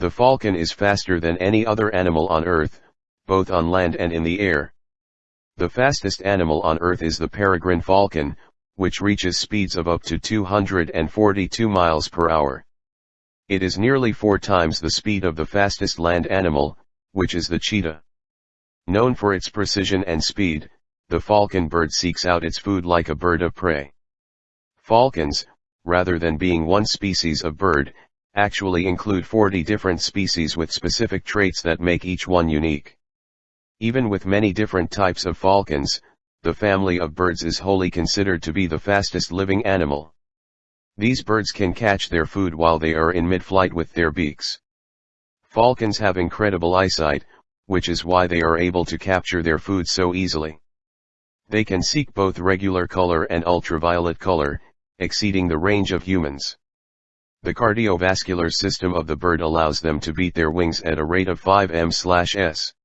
The falcon is faster than any other animal on earth, both on land and in the air. The fastest animal on earth is the peregrine falcon, which reaches speeds of up to 242 miles per hour. It is nearly four times the speed of the fastest land animal, which is the cheetah. Known for its precision and speed, the falcon bird seeks out its food like a bird of prey. Falcons, rather than being one species of bird, actually include 40 different species with specific traits that make each one unique. Even with many different types of falcons, the family of birds is wholly considered to be the fastest living animal. These birds can catch their food while they are in mid-flight with their beaks. Falcons have incredible eyesight, which is why they are able to capture their food so easily. They can seek both regular color and ultraviolet color, exceeding the range of humans. The cardiovascular system of the bird allows them to beat their wings at a rate of 5 m/s.